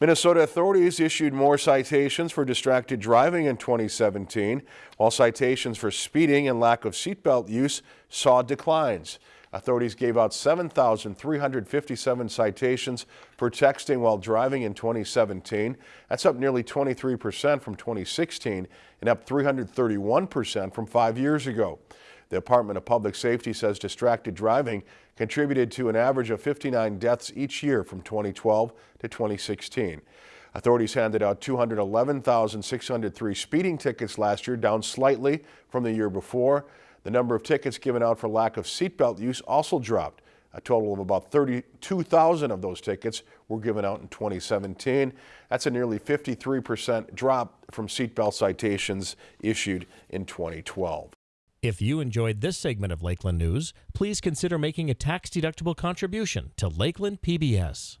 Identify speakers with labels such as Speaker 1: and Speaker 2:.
Speaker 1: Minnesota authorities issued more citations for distracted driving in 2017, while citations for speeding and lack of seatbelt use saw declines. Authorities gave out 7,357 citations for texting while driving in 2017. That's up nearly 23% from 2016 and up 331% from five years ago. The Department of Public Safety says distracted driving contributed to an average of 59 deaths each year from 2012 to 2016. Authorities handed out 211,603 speeding tickets last year, down slightly from the year before. The number of tickets given out for lack of seatbelt use also dropped. A total of about 32,000 of those tickets were given out in 2017. That's a nearly 53% drop from seatbelt citations issued in 2012.
Speaker 2: If you enjoyed this segment of Lakeland News, please consider making a tax-deductible contribution to Lakeland PBS.